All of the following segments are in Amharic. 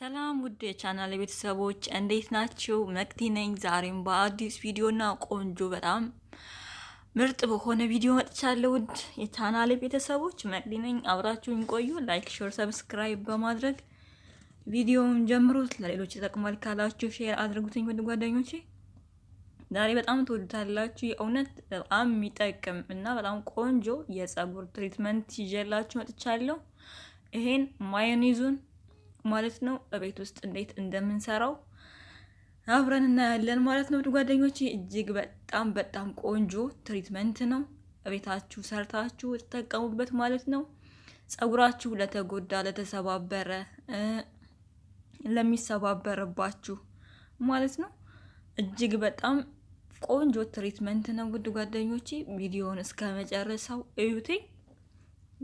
ሰላም ውድ የቻናል ቤተሰቦች እንዴት ናችሁ? መቅዲ ነኝ። ዛሬም በአዲስ ቪዲዮና ቆንጆ በጣም ምርጥ በሆነ ቪዲዮ መጥቻለሁ። ውድ የቻናል ቤተሰቦች መቅዲ ነኝ። አብራችሁኝ ቆዩ። like፣ share፣ subscribe በማድረግ ቪዲዮውን ጀምሩት። ለሌሎች ይጠቅማል ካላችሁ share አድርጉትኝ ውድ ጓደኞቼ። ዛሬ በጣም ትወዱታላችሁ። የእውነት በጣም የሚጠቅም እና በጣም ቆንጆ የጸጉር treatment ይዤላችሁ መጥቻለሁ። ይሄን ማዮኔዙን ማለት ነው በቤት ውስጥ እንዴት እንደምንሰራው አብረን እናያለን ማለት ነው። ጓደኞቼ እጅግ በጣም በጣም ቆንጆ treatment ነው። ቤታችሁ ሰርታችሁ ተጠቀሙበት ማለት ነው። ጸጉራችሁ ለተጎዳ፣ ለተሰባበረ፣ ለሚሰባበርባችሁ ማለት ነው እጅግ በጣም ቆንጆ treatment ነው። ውድ ጓደኞቼ ቪዲዮውን እስከ መጨረሻው እዩቴ።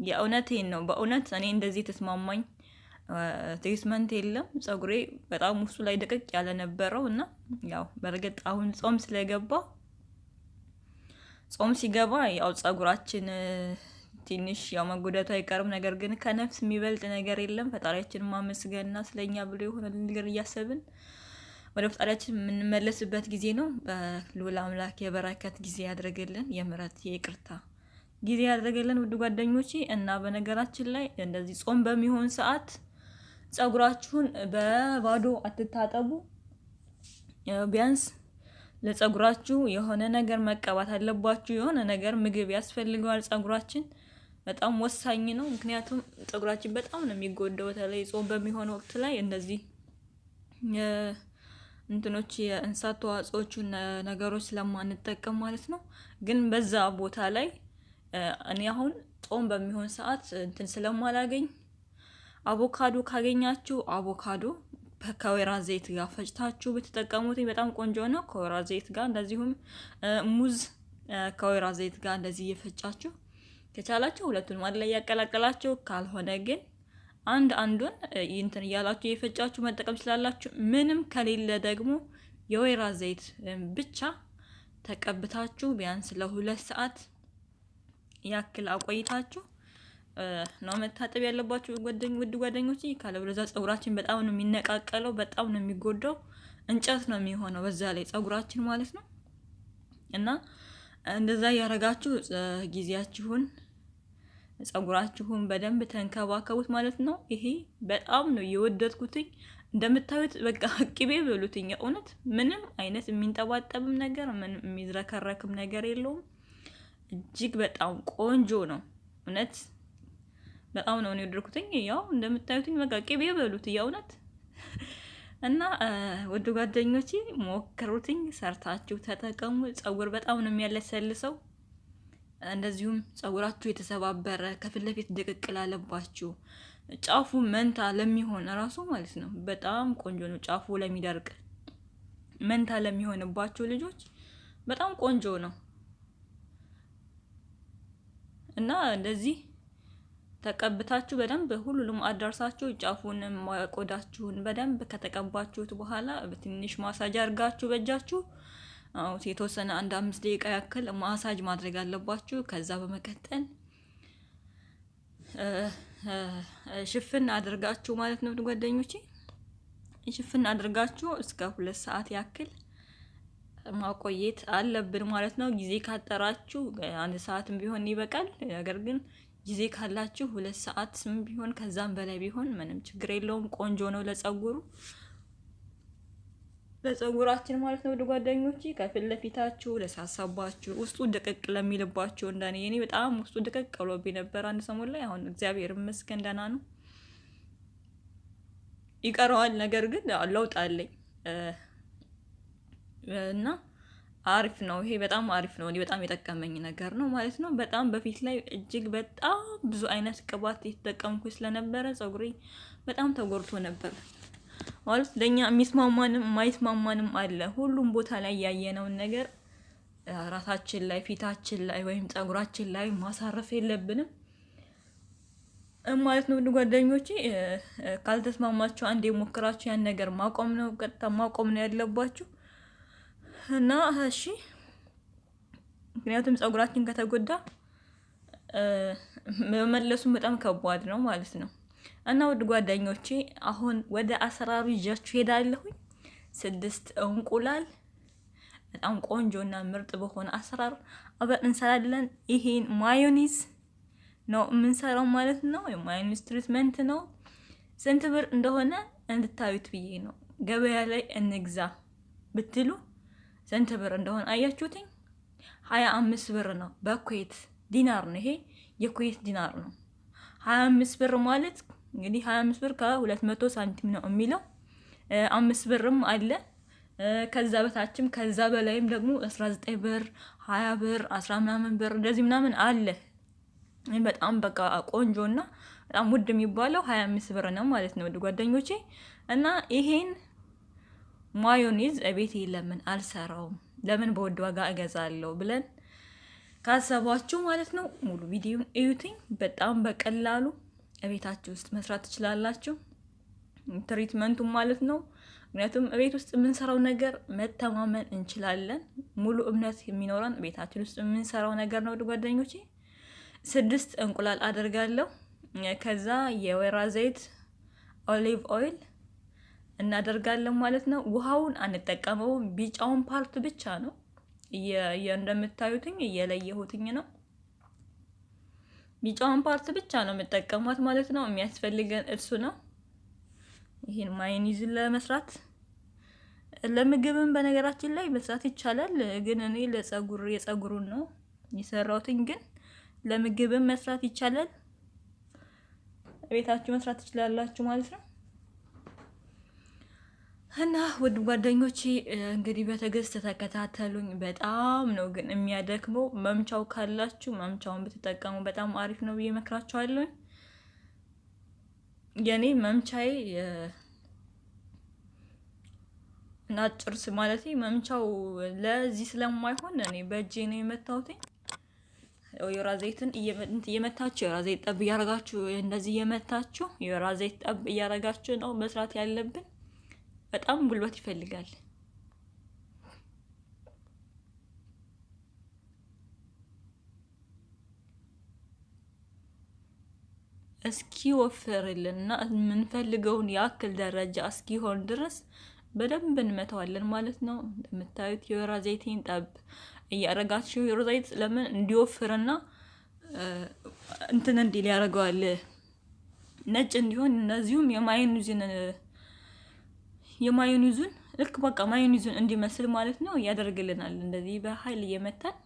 የእውነቴን ነው። በእውነት እኔ እንደዚህ ተስማማኝ ትሪትመንት የለም። ጸጉሬ በጣም ውስጡ ላይ ደቀቅ ያለ ነበረው እና ያው በእርግጥ አሁን ጾም ስለገባ ጾም ሲገባ ያው ጸጉራችን ትንሽ ያው መጎዳቱ አይቀርም። ነገር ግን ከነፍስ የሚበልጥ ነገር የለም። ፈጣሪያችን ማመስገንና ስለኛ ብሎ የሆነ ነገር እያሰብን ወደ ፈጣሪያችን የምንመለስበት ጊዜ ነው። በልዑል አምላክ የበረከት ጊዜ ያድርግልን፣ የምሕረት የይቅርታ ጊዜ ያድርግልን ውድ ጓደኞቼ። እና በነገራችን ላይ እንደዚህ ጾም በሚሆን ሰዓት ጸጉራችሁን በባዶ አትታጠቡ። ቢያንስ ለጸጉራችሁ የሆነ ነገር መቀባት አለባችሁ። የሆነ ነገር ምግብ ያስፈልገዋል። ጸጉራችን በጣም ወሳኝ ነው። ምክንያቱም ጸጉራችን በጣም ነው የሚጎዳው። በተለይ ጾም በሚሆን ወቅት ላይ እንደዚህ እንትኖች የእንስሳት ተዋጽኦቹን ነገሮች ስለማንጠቀም ማለት ነው። ግን በዛ ቦታ ላይ እኔ አሁን ጾም በሚሆን ሰዓት እንትን ስለማላገኝ አቮካዶ ካገኛችሁ አቮካዶ ከወይራ ዘይት ጋር ፈጭታችሁ ብትጠቀሙት በጣም ቆንጆ ነው። ከወይራ ዘይት ጋር እንደዚሁም ሙዝ ከወይራ ዘይት ጋር እንደዚህ እየፈጫችሁ ከቻላችሁ ሁለቱን አንድ ላይ ያቀላቀላችሁ፣ ካልሆነ ግን አንድ አንዱን እንትን እያላችሁ እየፈጫችሁ መጠቀም ስላላችሁ፣ ምንም ከሌለ ደግሞ የወይራ ዘይት ብቻ ተቀብታችሁ ቢያንስ ለሁለት ሰዓት ያክል አቆይታችሁ ነው መታጠብ ያለባችሁ ውድ ጓደኞች። ካለበለዚያ ጸጉራችን በጣም ነው የሚነቃቀለው፣ በጣም ነው የሚጎዳው፣ እንጨት ነው የሚሆነው በዛ ላይ ጸጉራችን ማለት ነው። እና እንደዛ እያደረጋችሁ ጊዜያችሁን ጸጉራችሁን በደንብ ተንከባከቡት ማለት ነው። ይሄ በጣም ነው የወደድኩትኝ። እንደምታዩት በቃ ቅቤ በሉትኝ። እውነት ምንም አይነት የሚንጠባጠብም ነገር ምንም የሚዝረከረክም ነገር የለውም። እጅግ በጣም ቆንጆ ነው እውነት በጣም ነው የወደድኩትኝ። ያው እንደምታዩትኝ በቃ ቅቤ በሉት የእውነት እና ወደ ጓደኞቼ ሞክሩትኝ፣ ሰርታችሁ ተጠቀሙ። ጸጉር በጣም ነው የሚያለሰልሰው። እንደዚሁም ጸጉራችሁ የተሰባበረ ከፊት ለፊት ድቅቅ ላለባችሁ ጫፉ መንታ ለሚሆን እራሱ ማለት ነው በጣም ቆንጆ ነው። ጫፉ ለሚደርቅ መንታ ለሚሆንባችሁ ልጆች በጣም ቆንጆ ነው እና እንደዚህ ተቀብታችሁ በደንብ ሁሉንም አዳርሳችሁ ጫፉንም ቆዳችሁን በደንብ ከተቀባችሁት በኋላ በትንሽ ማሳጅ አድርጋችሁ በእጃችሁ የተወሰነ አንድ አምስት ደቂቃ ያክል ማሳጅ ማድረግ አለባችሁ። ከዛ በመቀጠል ሽፍን አድርጋችሁ ማለት ነው ጓደኞቼ፣ ሽፍን አድርጋችሁ እስከ ሁለት ሰዓት ያክል ማቆየት አለብን ማለት ነው። ጊዜ ካጠራችሁ አንድ ሰዓትም ቢሆን ይበቃል። ነገር ግን ጊዜ ካላችሁ ሁለት ሰዓት ስም ቢሆን ከዛም በላይ ቢሆን ምንም ችግር የለውም። ቆንጆ ነው ለጸጉሩ ለጸጉራችን ማለት ነው። ወደ ጓደኞቼ ከፊት ለፊታችሁ ለሳሳባችሁ ውስጡ ድቅቅ ለሚልባችሁ እንደኔ እኔ በጣም ውስጡ ድቅቅ ብሎብኝ ነበር አንድ ሰሞን ላይ። አሁን እግዚአብሔር ይመስገን ደህና ነው። ይቀረዋል፣ ነገር ግን ለውጥ አለኝ እና አሪፍ ነው። ይሄ በጣም አሪፍ ነው። በጣም የጠቀመኝ ነገር ነው ማለት ነው። በጣም በፊት ላይ እጅግ በጣም ብዙ አይነት ቅባት የተጠቀምኩ ስለነበረ ጸጉሬ በጣም ተጎድቶ ነበር ማለት ለእኛ የሚስማማንም የማይስማማንም አለ። ሁሉም ቦታ ላይ ያየነውን ነገር ራሳችን ላይ ፊታችን ላይ ወይም ጸጉራችን ላይ ማሳረፍ የለብንም ማለት ነው። ጓደኞቼ ካልተስማማችሁ አንድ የሞክራችሁ ያን ነገር ማቆም ነው፣ ቀጥታ ማቆም ነው ያለባችሁ እና እሺ፣ ምክንያቱም ጸጉራችን ከተጎዳ መመለሱም በጣም ከባድ ነው ማለት ነው። እና ውድ ጓደኞቼ አሁን ወደ አሰራሩ ይዣችሁ ሄዳለሁኝ። ስድስት እንቁላል በጣም ቆንጆ እና ምርጥ በሆነ አሰራር አብረን እንሰራለን። ይሄን ማዮኒዝ ነው የምንሰራው ማለት ነው። የማዮኒዝ treatment ነው። ስንት ብር እንደሆነ እንድታዩት ብዬ ነው። ገበያ ላይ እንግዛ ብትሉ ስንት ብር እንደሆነ አያችሁትኝ? ሀያ አምስት ብር ነው በኩዌት ዲናር ነው። ይሄ የኩዌት ዲናር ነው። ሀያ አምስት ብር ማለት እንግዲህ ሀያ አምስት ብር ከሁለት መቶ ሳንቲም ነው የሚለው። አምስት ብርም አለ ከዛ በታችም ከዛ በላይም ደግሞ አስራ ዘጠኝ ብር ሀያ ብር አስራ ምናምን ብር እንደዚህ ምናምን አለ። በጣም በቃ ቆንጆ እና በጣም ውድ የሚባለው ሀያ አምስት ብር ነው ማለት ነው ጓደኞቼ። እና ይሄን ማዮኔዝ እቤቴ ለምን አልሰራውም ለምን በውድ ዋጋ እገዛለሁ ብለን ካሰባችሁ ማለት ነው ሙሉ ቪዲዮን እዩትኝ። በጣም በቀላሉ እቤታችሁ ውስጥ መስራት ትችላላችሁ። treatment ኡም ማለት ነው። ምክንያቱም እቤት ውስጥ የምንሰራው ነገር መተማመን እንችላለን። ሙሉ እምነት የሚኖረን ቤታችን ውስጥ የምንሰራው ነገር ነው። ጓደኞቼ ስድስት እንቁላል አደርጋለሁ። ከዛ የወይራ ዘይት olive oil እናደርጋለን ማለት ነው። ውሃውን አንጠቀመውም። ቢጫውን part ብቻ ነው እንደምታዩትኝ እየለየሁትኝ ነው። ቢጫውን part ብቻ ነው የምጠቀሟት ማለት ነው። የሚያስፈልገን እሱ ነው። ይህን ማዮኒዝን ለመስራት ለምግብም በነገራችን ላይ መስራት ይቻላል። ግን እኔ ለጸጉር የጸጉሩን ነው የሰራሁትኝ። ግን ለምግብም መስራት ይቻላል። ቤታችሁ መስራት ትችላላችሁ ማለት ነው። እና ውድ ጓደኞቼ እንግዲህ በትዕግስት ተከታተሉኝ። በጣም ነው ግን የሚያደክመው። መምቻው ካላችሁ መምቻውን ብትጠቀሙ በጣም አሪፍ ነው ብዬ እመክራችኋለሁ። የኔ መምቻዬ ናጭርስ ማለት መምቻው ለዚህ ስለማይሆን እኔ በእጄ ነው የመታሁት። የወይራ ዘይትን እየመታችሁ የወይራ ዘይት ጠብ እያረጋችሁ እንደዚህ እየመታችሁ የወይራ ዘይት ጠብ እያረጋችሁ ነው መስራት ያለብን። በጣም ጉልበት ይፈልጋል። እስኪ ወፍርልና የምንፈልገውን ያክል ደረጃ እስኪሆን ድረስ በደንብ እንመታዋለን ማለት ነው። እንደምታዩት የወይራ ዘይቴን ጠብ እያረጋችሁ የወይራ ዘይት ለምን እንዲወፍርና እንትን እንዲል ያደርገዋል ነጭ እንዲሆን እነዚሁም የማዮኒዙን የማዮኒዙን ልክ በቃ ማዮኒዙን እንዲመስል ማለት ነው ያደርግልናል። እንደዚህ በኃይል እየመታን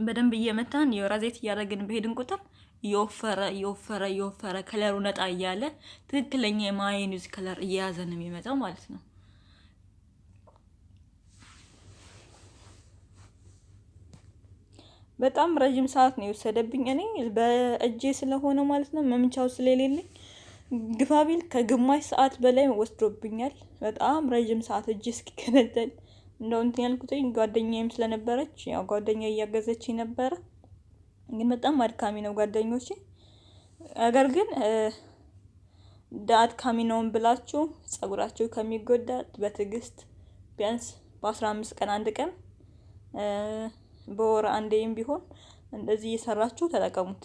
በደንብ እየመታን የወይራ ዘይት እያደረግን በሄድን ቁጥር እየወፈረ እየወፈረ እየወፈረ ከለሩ ነጣ እያለ ትክክለኛ የማዮኒዝ ከለር እየያዘ ነው የሚመጣው ማለት ነው። በጣም ረዥም ሰዓት ነው የወሰደብኝ እኔ በእጄ ስለሆነ ማለት ነው መምቻው ስለሌለኝ ግፋቢል ከግማሽ ሰዓት በላይ ወስዶብኛል። በጣም ረዥም ሰዓት እጅ እስኪከነተል እንደው እንትን ያልኩትኝ ጓደኛዬም ስለነበረች ያው ጓደኛ እያገዘች ነበረ። ግን በጣም አድካሚ ነው ጓደኞቼ። ነገር ግን አድካሚ ነውን ብላችሁ ጸጉራችሁ ከሚጎዳ በትዕግስት ቢያንስ በአስራ አምስት ቀን አንድ ቀን በወር አንዴም ቢሆን እንደዚህ እየሰራችሁ ተጠቀሙት።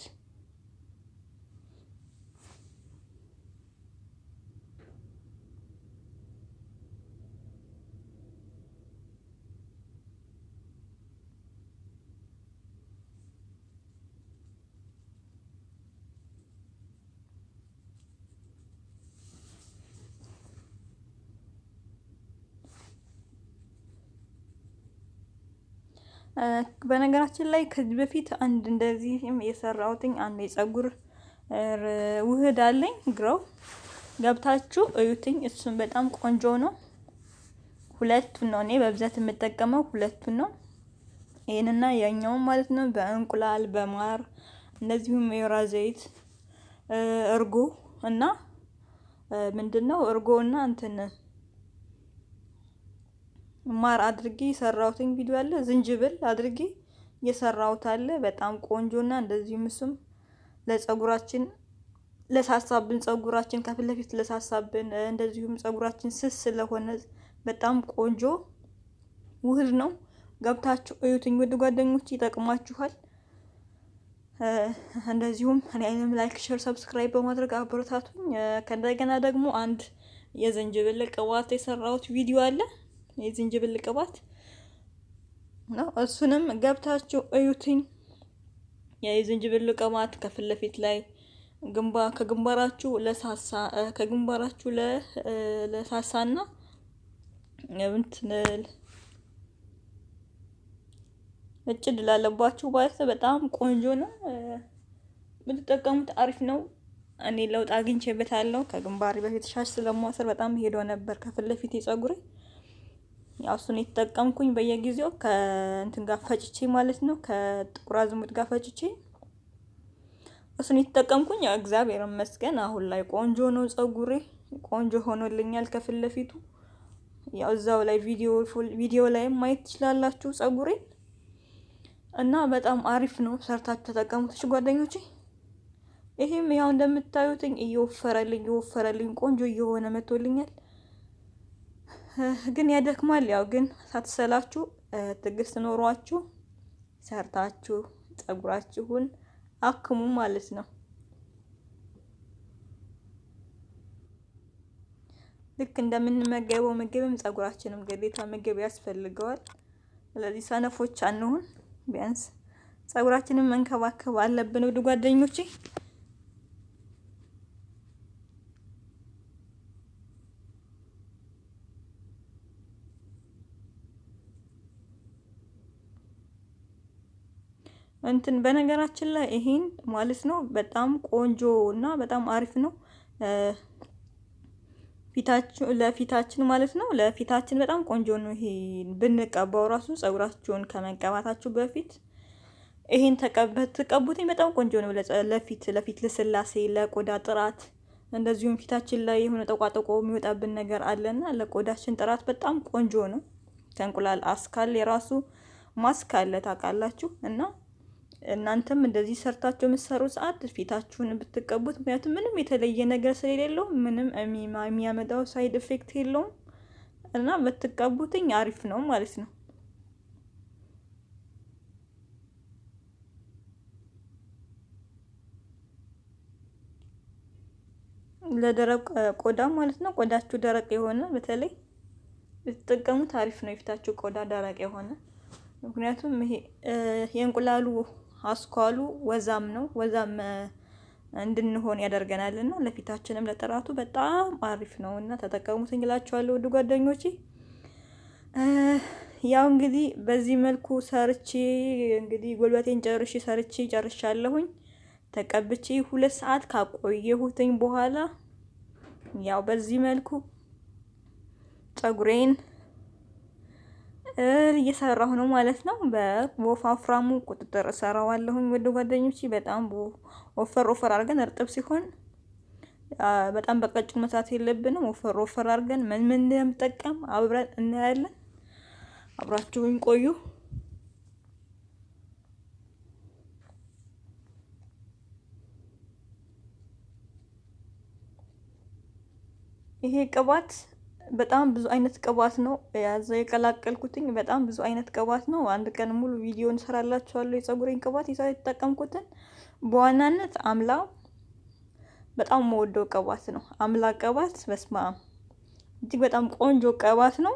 በነገራችን ላይ ከዚህ በፊት አንድ እንደዚህም የሰራሁትኝ አንድ የጸጉር ውህድ አለኝ ግረው ገብታችሁ እዩትኝ። እሱም በጣም ቆንጆ ነው። ሁለቱን ነው እኔ በብዛት የምጠቀመው ሁለቱን ነው። ይህንና ያኛውን ማለት ነው። በእንቁላል በማር እንደዚሁም የወይራ ዘይት እርጎ እና ምንድን ነው እርጎ እና እንትን ማር አድርጌ የሰራሁትን ቪዲዮ አለ። ዝንጅብል አድርጌ የሰራሁት አለ። በጣም ቆንጆና እንደዚሁም እሱም ለጸጉራችን ለሳሳብን ጸጉራችን ከፊት ለፊት ለሳሳብን እንደዚሁም ጸጉራችን ስስ ስለሆነ በጣም ቆንጆ ውህድ ነው። ገብታችሁ እዩትኝ ውድ ጓደኞች፣ ይጠቅማችኋል። እንደዚሁም እኔንም like፣ share፣ subscribe በማድረግ አበረታቱኝ። ከእንደገና ደግሞ አንድ የዝንጅብል ቅባት የሰራሁት ቪዲዮ አለ። የዝንጅብል ቅባት ነው። እሱንም ገብታችሁ እዩትኝ። የዝንጅብል ቅባት ከፊት ለፊት ላይ ግንባ ከግንባራችሁ ለሳሳ ከግንባራችሁ ለሳሳና እንትን እጭድ ላለባችሁ ማለት በጣም ቆንጆ ነው። ብትጠቀሙት አሪፍ ነው። እኔ ለውጥ አግኝቼበታለሁ። ከግንባሬ በፊት ሻሽ ስለማሰር በጣም ሄዶ ነበር ከፊት ለፊት የጸጉሬ ያው እሱን የተጠቀምኩኝ በየጊዜው ከእንትን ጋር ፈጭቼ ማለት ነው ከጥቁር አዝሙድ ጋር ፈጭቼ እሱን የተጠቀምኩኝ እግዚአብሔር ይመስገን አሁን ላይ ቆንጆ ነው። ጸጉሬ ቆንጆ ሆኖልኛል ከፊት ለፊቱ ያው እዛው ላይ ቪዲዮ ቪዲዮ ላይ ማየት ትችላላችሁ ጸጉሬ እና በጣም አሪፍ ነው። ሰርታችሁ ተጠቀሙት ጓደኞቼ። ይሄም ያው እንደምታዩትኝ እየወፈረልኝ እየወፈረልኝ ቆንጆ እየሆነ መጥቶልኛል። ግን ያደክማል። ያው ግን ሳትሰላችሁ ትዕግስት ኖሯችሁ ሰርታችሁ ጸጉራችሁን አክሙ ማለት ነው። ልክ እንደምንመገበው ምግብም ጸጉራችንም ግዴታ ምግብ ያስፈልገዋል። ስለዚህ ሰነፎች አንሁን። ቢያንስ ጸጉራችንን መንከባከብ አለብን። ውድ ጓደኞቼ እንትን በነገራችን ላይ ይሄን ማለት ነው በጣም ቆንጆ እና በጣም አሪፍ ነው። ለፊታችን ማለት ነው ለፊታችን በጣም ቆንጆ ነው። ይሄ ብንቀባው ራሱ ጸጉራችሁን ከመቀባታችሁ በፊት ይሄን ተቀቡትኝ በጣም ቆንጆ ነው። ለፊት ለፊት ልስላሴ፣ ለቆዳ ጥራት እንደዚሁም ፊታችን ላይ የሆነ ጠቋጠቆ የሚወጣብን ነገር አለና ለቆዳችን ጥራት በጣም ቆንጆ ነው። ከእንቁላል አስካል የራሱ ማስክ አለ ታውቃላችሁ እና እናንተም እንደዚህ ሰርታችሁ የምትሰሩ ሰዓት ፊታችሁን ብትቀቡት፣ ምክንያቱም ምንም የተለየ ነገር ስለሌለው ምንም የሚያመጣው side effect የለውም እና ብትቀቡትኝ አሪፍ ነው ማለት ነው። ለደረቅ ቆዳ ማለት ነው። ቆዳችሁ ደረቅ የሆነ በተለይ ብትጠቀሙት አሪፍ ነው። የፊታችሁ ቆዳ ደረቅ የሆነ ምክንያቱም ይሄ የእንቁላሉ አስኳሉ ወዛም ነው። ወዛም እንድንሆን ያደርገናል እና ለፊታችንም ለጥራቱ በጣም አሪፍ ነው እና ተጠቀሙት እንላችኋለሁ ውድ ጓደኞቼ። ያው እንግዲህ በዚህ መልኩ ሰርቼ እንግዲህ ጉልበቴን ጨርሼ ሰርቼ ጨርሻለሁኝ። ተቀብቼ ሁለት ሰዓት ካቆየሁትኝ በኋላ ያው በዚህ መልኩ ጸጉሬን እየሰራሁ ነው ማለት ነው። በወፋፍራሙ ቁጥጥር እሰራዋለሁኝ ወደ ጓደኞቼ በጣም ወፈር ወፈር አድርገን እርጥብ ሲሆን በጣም በቀጭን መስራት የለብንም። ወፈር ወፈር አድርገን ምን ምን እንደምጠቀም አብረን እናያለን። አብራችሁኝ ቆዩ። ይሄ ቅባት በጣም ብዙ አይነት ቅባት ነው ያዘ የቀላቀልኩትኝ። በጣም ብዙ አይነት ቅባት ነው። አንድ ቀን ሙሉ ቪዲዮ እንሰራላችኋለሁ የጸጉሬን ቅባት ይዛ የተጠቀምኩትን። በዋናነት አምላ በጣም የምወደው ቅባት ነው። አምላ ቅባት በስማ እጅግ በጣም ቆንጆ ቅባት ነው።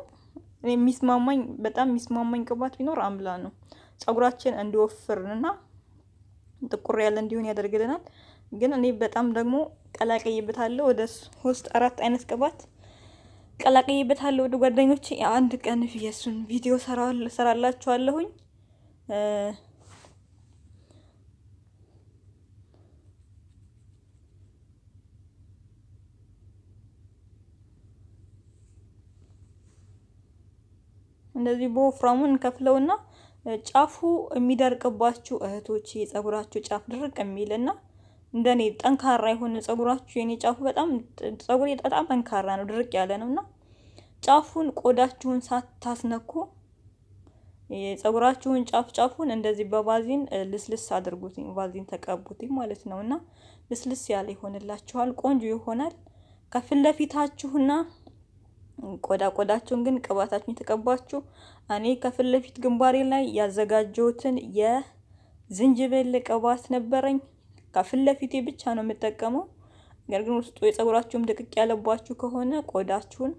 የሚስማማኝ በጣም የሚስማማኝ ቅባት ቢኖር አምላ ነው። ጸጉራችን እንዲወፍርና ጥቁር ያለ እንዲሆን ያደርግልናል። ግን እኔ በጣም ደግሞ ቀላቀይበታለሁ ወደ ሶስት አራት አይነት ቅባት ቀላቀይበታለሁ። ወደ ጓደኞቼ አንድ ቀን የሱን ቪዲዮ ሰራላችኋለሁኝ። እንደዚህ በወፍራሙን እንከፍለውና ጫፉ የሚደርቅባችሁ እህቶች የጸጉራችሁ ጫፍ ድርቅ የሚልና እንደኔ ጠንካራ የሆነ ጸጉራችሁ የኔ ጫፉ በጣም ጸጉሬ በጣም ጠንካራ ነው፣ ድርቅ ያለ ነው እና ጫፉን ቆዳችሁን ሳታስነኩ የጸጉራችሁን ጫፍ ጫፉን እንደዚህ በቫዚን ልስልስ አድርጉትኝ፣ ቫዚን ተቀቡትኝ ማለት ነው እና ልስልስ ያለ ይሆንላችኋል፣ ቆንጆ ይሆናል። ከፊት ለፊታችሁና ቆዳ ቆዳችሁን ግን ቅባታችሁን የተቀባችሁ እኔ ከፊት ለፊት ግንባሬ ላይ ያዘጋጀሁትን ዝንጅብል ቅባት ነበረኝ። ከፊት ለፊቴ ብቻ ነው የምጠቀመው። ነገር ግን ውስጡ የጸጉራችሁም ድቅቅ ያለባችሁ ከሆነ ቆዳችሁን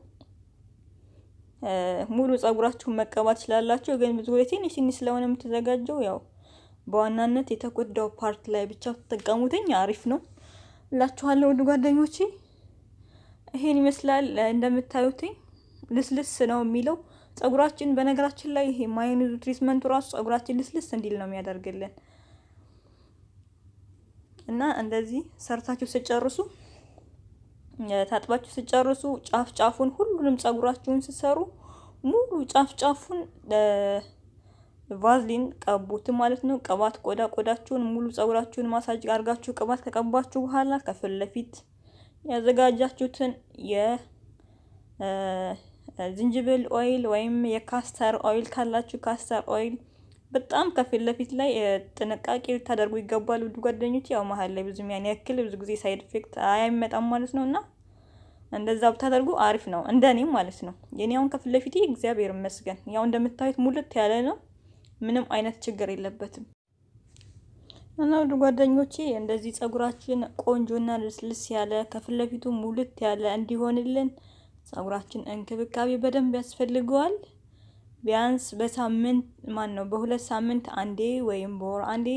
ሙሉ ጸጉራችሁን መቀባት ትችላላችሁ። ግን ብዙ ጊዜ ትንሽ ትንሽ ስለሆነ የምትዘጋጀው ያው በዋናነት የተጎዳው part ላይ ብቻ ተጠቀሙትኝ አሪፍ ነው እላችኋለሁ ውድ ጓደኞቼ። ይሄን ይመስላል እንደምታዩትኝ ልስልስ ነው የሚለው ጸጉራችን። በነገራችን ላይ ይሄ ማዮኔዙ treatment ኡ ራሱ ጸጉራችን ልስልስ እንዲል ነው የሚያደርግልን እና እንደዚህ ሰርታችሁ ስጨርሱ ታጥባችሁ ስጨርሱ ጫፍ ጫፉን ሁሉንም ጸጉራችሁን ስሰሩ ሙሉ ጫፍ ጫፉን ቫዝሊን ቀቡት ማለት ነው። ቅባት ቆዳ ቆዳችሁን ሙሉ ጸጉራችሁን ማሳጅ አድርጋችሁ ቅባት ከቀባችሁ በኋላ ከፊት ለፊት ያዘጋጃችሁትን የዝንጅብል oil ወይም የ castor oil ካላችሁ castor oil በጣም ከፊት ለፊት ላይ ጥንቃቄ ልታደርጉ ይገባል ውድ ጓደኞች። ያው መሀል ላይ ብዙም ያን ያክል ብዙ ጊዜ side effect አይመጣም ማለት ነው እና እንደዛ ብታደርጉ አሪፍ ነው፣ እንደኔ ማለት ነው። የኔ አሁን ከፊት ለፊቴ እግዚአብሔር ይመስገን ያው እንደምታዩት ሙልት ያለ ነው። ምንም አይነት ችግር የለበትም። እና ውድ ጓደኞቼ እንደዚህ ጸጉራችን ቆንጆና ልስልስ ያለ ከፊት ለፊቱ ሙልት ያለ እንዲሆንልን ጸጉራችን እንክብካቤ በደንብ ያስፈልገዋል። ቢያንስ በሳምንት ማን ነው በሁለት ሳምንት አንዴ ወይም በወር አንዴ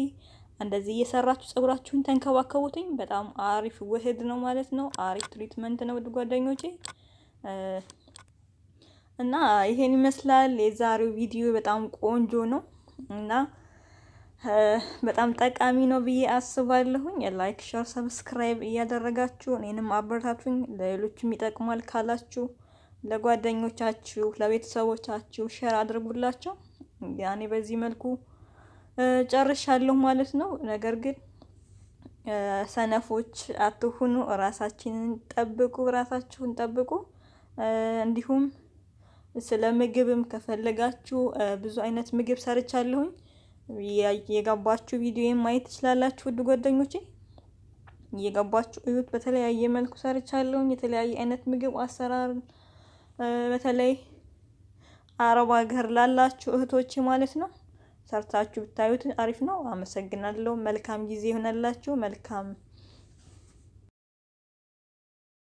እንደዚህ እየሰራችሁ ጸጉራችሁን ተንከባከቡትኝ። በጣም አሪፍ ውህድ ነው ማለት ነው። አሪፍ treatment ነው ውድ ጓደኞቼ እና ይሄን ይመስላል የዛሬው ቪዲዮ። በጣም ቆንጆ ነው እና በጣም ጠቃሚ ነው ብዬ አስባለሁኝ። like፣ share፣ subscribe እያደረጋችሁ እኔንም አበረታቱኝ። ለሌሎችም ይጠቅማል ካላችሁ ለጓደኞቻችሁ፣ ለቤተሰቦቻችሁ ሸር አድርጉላቸው። ያኔ በዚህ መልኩ ጨርሻለሁ ማለት ነው። ነገር ግን ሰነፎች አትሁኑ። ራሳችንን ጠብቁ፣ ራሳችሁን ጠብቁ። እንዲሁም ስለ ምግብም ከፈለጋችሁ ብዙ አይነት ምግብ ሰርቻለሁኝ። የገባችሁ ቪዲዮ ማየት ትችላላችሁ ውድ ጓደኞቼ። እየገባችሁ እዩት። በተለያየ መልኩ ሰርቻለሁኝ። የተለያየ አይነት ምግብ አሰራር በተለይ አረብ ሀገር ላላችሁ እህቶች ማለት ነው ሰርታችሁ ብታዩት አሪፍ ነው። አመሰግናለሁ። መልካም ጊዜ ይሆነላችሁ። መልካም